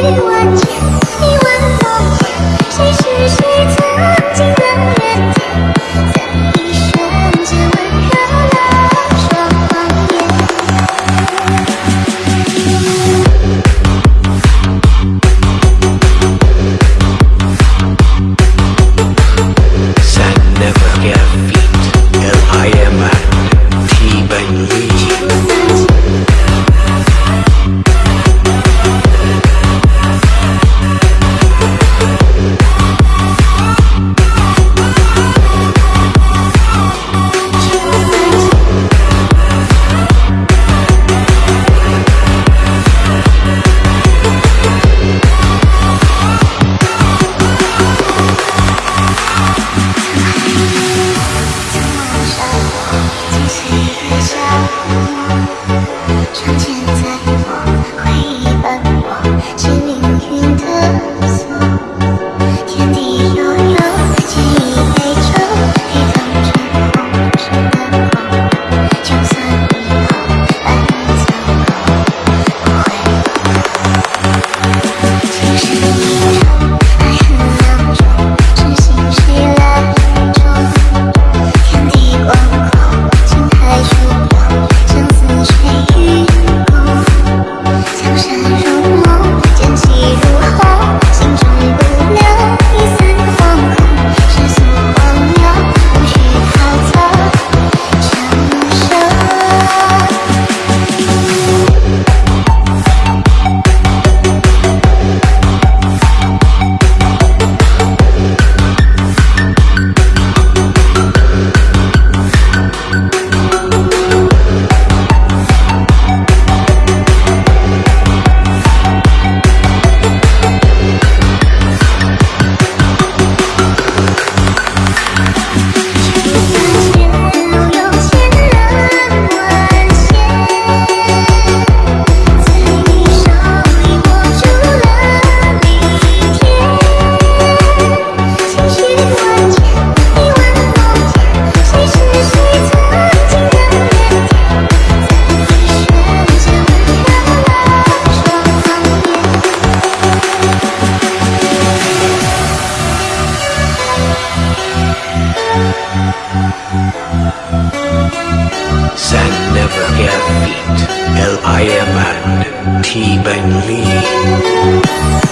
一万千，一万梦魇，谁是谁曾经的约定，在一瞬间吻破了双眼。I never. shout that never get beat. L.I.M. and T. Ben Lee.